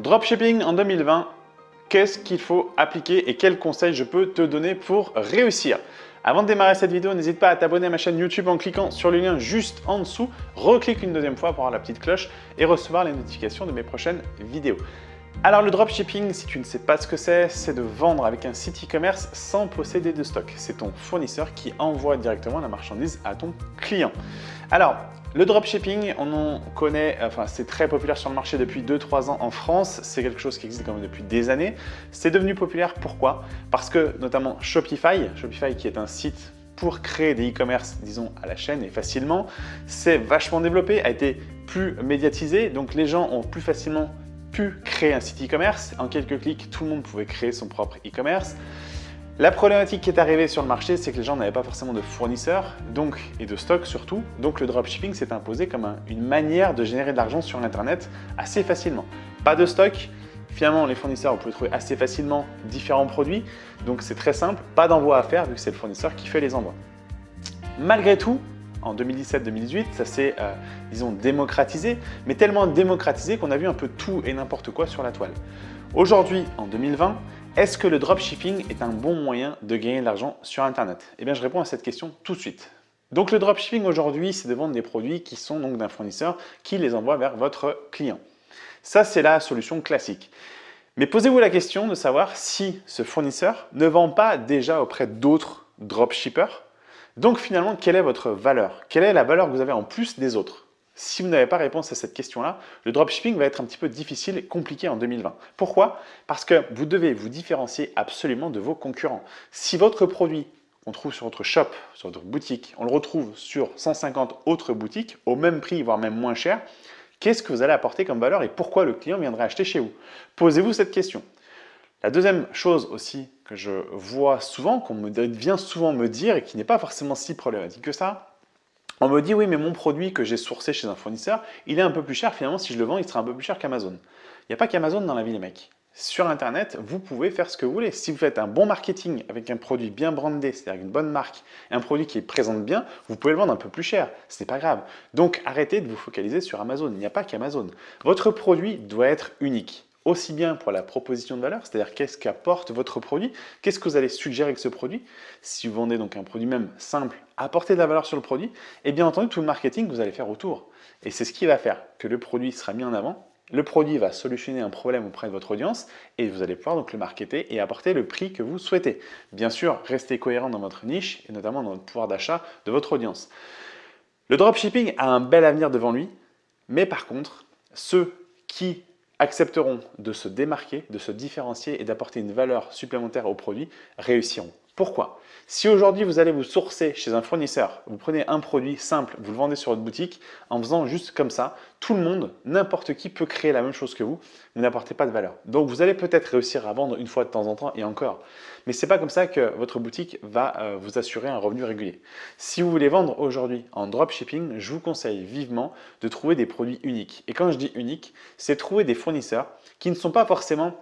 Dropshipping en 2020, qu'est-ce qu'il faut appliquer et quels conseils je peux te donner pour réussir? Avant de démarrer cette vidéo, n'hésite pas à t'abonner à ma chaîne YouTube en cliquant sur le lien juste en dessous. Reclique une deuxième fois pour avoir la petite cloche et recevoir les notifications de mes prochaines vidéos. Alors le dropshipping, si tu ne sais pas ce que c'est, c'est de vendre avec un site e-commerce sans posséder de stock. C'est ton fournisseur qui envoie directement la marchandise à ton client. Alors, le dropshipping, on en connaît, enfin c'est très populaire sur le marché depuis 2-3 ans en France. C'est quelque chose qui existe quand même depuis des années. C'est devenu populaire, pourquoi? Parce que notamment Shopify, Shopify qui est un site pour créer des e-commerce, disons, à la chaîne et facilement, c'est vachement développé, a été plus médiatisé, donc les gens ont plus facilement pu créer un site e-commerce. En quelques clics, tout le monde pouvait créer son propre e-commerce. La problématique qui est arrivée sur le marché, c'est que les gens n'avaient pas forcément de fournisseurs donc, et de stock surtout. Donc le dropshipping s'est imposé comme une manière de générer de l'argent sur Internet assez facilement. Pas de stock, finalement les fournisseurs, vous pouvez trouver assez facilement différents produits. Donc c'est très simple, pas d'envoi à faire vu que c'est le fournisseur qui fait les envois. Malgré tout, en 2017-2018, ça s'est, euh, disons, démocratisé, mais tellement démocratisé qu'on a vu un peu tout et n'importe quoi sur la toile. Aujourd'hui, en 2020, est-ce que le dropshipping est un bon moyen de gagner de l'argent sur Internet? Eh bien, je réponds à cette question tout de suite. Donc, le dropshipping aujourd'hui, c'est de vendre des produits qui sont donc d'un fournisseur qui les envoie vers votre client. Ça, c'est la solution classique. Mais posez-vous la question de savoir si ce fournisseur ne vend pas déjà auprès d'autres dropshippers? Donc finalement, quelle est votre valeur? Quelle est la valeur que vous avez en plus des autres? Si vous n'avez pas réponse à cette question-là, le dropshipping va être un petit peu difficile et compliqué en 2020. Pourquoi? Parce que vous devez vous différencier absolument de vos concurrents. Si votre produit on trouve sur votre shop, sur votre boutique, on le retrouve sur 150 autres boutiques au même prix, voire même moins cher, qu'est-ce que vous allez apporter comme valeur et pourquoi le client viendrait acheter chez vous? Posez-vous cette question. La deuxième chose aussi que je vois souvent, qu'on vient souvent me dire et qui n'est pas forcément si problématique que ça, on me dit oui mais mon produit que j'ai sourcé chez un fournisseur, il est un peu plus cher, finalement si je le vends il sera un peu plus cher qu'Amazon. Il n'y a pas qu'Amazon dans la vie les mecs. Sur internet, vous pouvez faire ce que vous voulez. Si vous faites un bon marketing avec un produit bien brandé, c'est-à-dire une bonne marque, un produit qui présente bien, vous pouvez le vendre un peu plus cher. Ce n'est pas grave. Donc arrêtez de vous focaliser sur Amazon. Il n'y a pas qu'Amazon. Votre produit doit être unique aussi bien pour la proposition de valeur, c'est-à-dire qu'est-ce qu'apporte votre produit, qu'est-ce que vous allez suggérer avec ce produit. Si vous vendez donc un produit même simple, apporter de la valeur sur le produit, et bien entendu tout le marketing que vous allez faire autour. Et c'est ce qui va faire que le produit sera mis en avant, le produit va solutionner un problème auprès de votre audience et vous allez pouvoir donc le marketer et apporter le prix que vous souhaitez. Bien sûr, restez cohérent dans votre niche et notamment dans le pouvoir d'achat de votre audience. Le dropshipping a un bel avenir devant lui, mais par contre, ceux qui accepteront de se démarquer, de se différencier et d'apporter une valeur supplémentaire au produit réussiront. Pourquoi? Si aujourd'hui vous allez vous sourcer chez un fournisseur, vous prenez un produit simple, vous le vendez sur votre boutique, en faisant juste comme ça, tout le monde, n'importe qui peut créer la même chose que vous, vous n'apportez pas de valeur. Donc vous allez peut-être réussir à vendre une fois de temps en temps et encore. Mais ce n'est pas comme ça que votre boutique va euh, vous assurer un revenu régulier. Si vous voulez vendre aujourd'hui en dropshipping, je vous conseille vivement de trouver des produits uniques. Et quand je dis unique, c'est trouver des fournisseurs qui ne sont pas forcément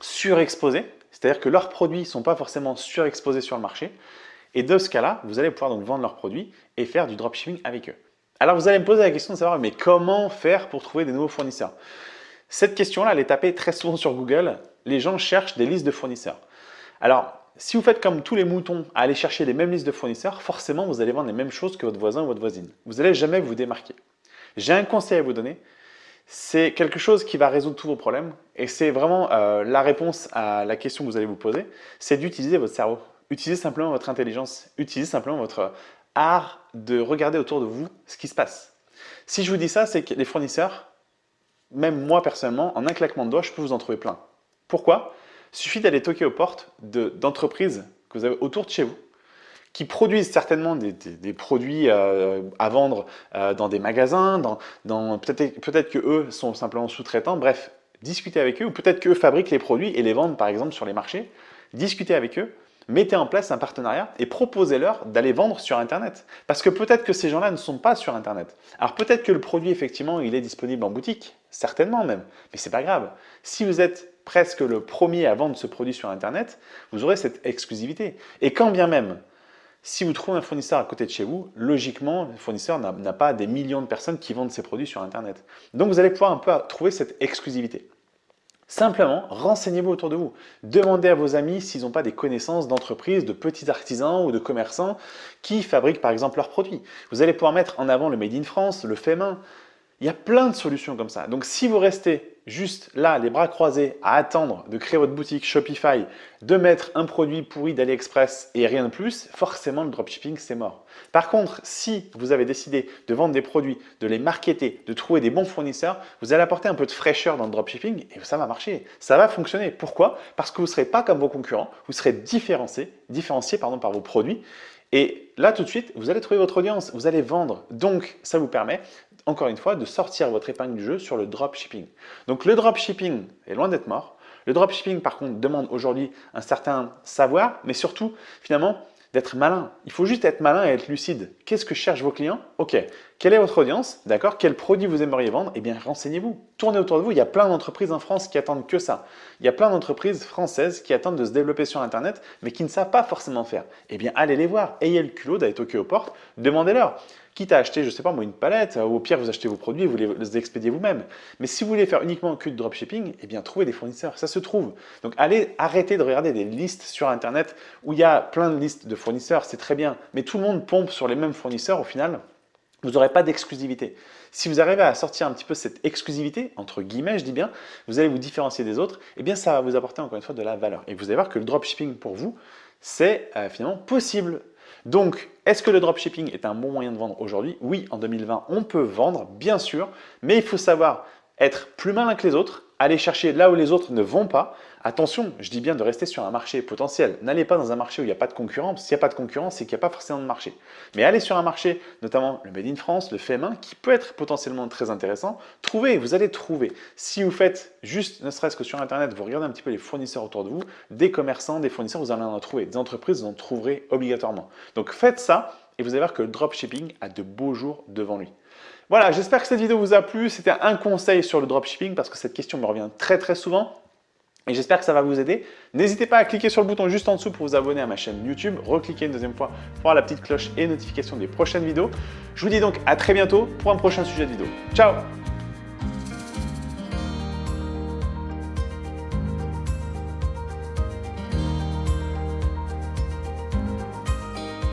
surexposés, c'est-à-dire que leurs produits ne sont pas forcément surexposés sur le marché. Et de ce cas-là, vous allez pouvoir donc vendre leurs produits et faire du dropshipping avec eux. Alors vous allez me poser la question de savoir, mais comment faire pour trouver des nouveaux fournisseurs? Cette question-là, elle est tapée très souvent sur Google. Les gens cherchent des listes de fournisseurs. Alors, si vous faites comme tous les moutons à aller chercher les mêmes listes de fournisseurs, forcément, vous allez vendre les mêmes choses que votre voisin ou votre voisine. Vous n'allez jamais vous démarquer. J'ai un conseil à vous donner, c'est quelque chose qui va résoudre tous vos problèmes et c'est vraiment euh, la réponse à la question que vous allez vous poser, c'est d'utiliser votre cerveau. Utilisez simplement votre intelligence, utilisez simplement votre art de regarder autour de vous ce qui se passe. Si je vous dis ça, c'est que les fournisseurs, même moi personnellement, en un claquement de doigts, je peux vous en trouver plein. Pourquoi? Il suffit d'aller toquer aux portes d'entreprises que vous avez autour de chez vous qui produisent certainement des, produits euh, à vendre euh, dans des magasins, dans, peut-être peut qu'eux sont simplement sous-traitants, bref, discutez avec eux, ou peut-être qu'eux fabriquent les produits et les vendent par exemple sur les marchés, discutez avec eux, mettez en place un partenariat et proposez-leur d'aller vendre sur Internet. Parce que peut-être que ces gens-là ne sont pas sur Internet. Alors peut-être que le produit, effectivement, il est disponible en boutique, certainement même, mais c'est pas grave. Si vous êtes presque le premier à vendre ce produit sur Internet, vous aurez cette exclusivité. Et quand bien même, si vous trouvez un fournisseur à côté de chez vous, logiquement, le fournisseur n'a pas des millions de personnes qui vendent ses produits sur Internet. Donc, vous allez pouvoir un peu trouver cette exclusivité. Simplement, renseignez-vous autour de vous. Demandez à vos amis s'ils n'ont pas des connaissances d'entreprises, de petits artisans ou de commerçants qui fabriquent par exemple leurs produits. Vous allez pouvoir mettre en avant le Made in France, le fait main. Il y a plein de solutions comme ça. Donc si vous restez juste là, les bras croisés, à attendre de créer votre boutique Shopify, de mettre un produit pourri d'AliExpress et rien de plus, forcément le dropshipping c'est mort. Par contre, si vous avez décidé de vendre des produits, de les marketer, de trouver des bons fournisseurs, vous allez apporter un peu de fraîcheur dans le dropshipping et ça va marcher, ça va fonctionner. Pourquoi? Parce que vous ne serez pas comme vos concurrents, vous serez différencié, différencié par vos produits et là, tout de suite, vous allez trouver votre audience, vous allez vendre. Donc, ça vous permet, encore une fois, de sortir votre épingle du jeu sur le dropshipping. Donc, le dropshipping est loin d'être mort. Le dropshipping, par contre, demande aujourd'hui un certain savoir, mais surtout, finalement, d'être malin. Il faut juste être malin et être lucide. Qu'est-ce que cherchent vos clients? Ok, quelle est votre audience? D'accord Quel produit vous aimeriez vendre? Eh bien, renseignez-vous. Tournez autour de vous. Il y a plein d'entreprises en France qui attendent que ça. Il y a plein d'entreprises françaises qui attendent de se développer sur Internet, mais qui ne savent pas forcément faire. Eh bien, allez les voir. Ayez le culot d'aller toquer aux portes. Demandez-leur quitte à acheter, je sais pas moi, une palette, ou au pire, vous achetez vos produits et vous les expédiez vous-même. Mais si vous voulez faire uniquement que du dropshipping, eh bien, trouvez des fournisseurs, ça se trouve. Donc, allez, arrêtez de regarder des listes sur Internet où il y a plein de listes de fournisseurs, c'est très bien. Mais tout le monde pompe sur les mêmes fournisseurs au final vous n'aurez pas d'exclusivité. Si vous arrivez à sortir un petit peu cette exclusivité, entre guillemets, je dis bien, vous allez vous différencier des autres, et eh bien ça va vous apporter encore une fois de la valeur. Et vous allez voir que le dropshipping pour vous, c'est euh, finalement possible. Donc, est-ce que le dropshipping est un bon moyen de vendre aujourd'hui? Oui, en 2020, on peut vendre, bien sûr, mais il faut savoir être plus malin que les autres, aller chercher là où les autres ne vont pas. Attention, je dis bien de rester sur un marché potentiel. N'allez pas dans un marché où il n'y a pas de concurrence. S'il n'y a pas de concurrence, c'est qu'il n'y a pas forcément de marché. Mais allez sur un marché, notamment le Made in France, le fait main, qui peut être potentiellement très intéressant. Trouvez, vous allez trouver. Si vous faites juste, ne serait-ce que sur Internet, vous regardez un petit peu les fournisseurs autour de vous, des commerçants, des fournisseurs, vous allez en trouver. Des entreprises, vous en trouverez obligatoirement. Donc faites ça et vous allez voir que le dropshipping a de beaux jours devant lui. Voilà, j'espère que cette vidéo vous a plu. C'était un conseil sur le dropshipping parce que cette question me revient très très souvent. Et j'espère que ça va vous aider. N'hésitez pas à cliquer sur le bouton juste en dessous pour vous abonner à ma chaîne YouTube. Recliquez une deuxième fois pour avoir la petite cloche et notification des prochaines vidéos. Je vous dis donc à très bientôt pour un prochain sujet de vidéo. Ciao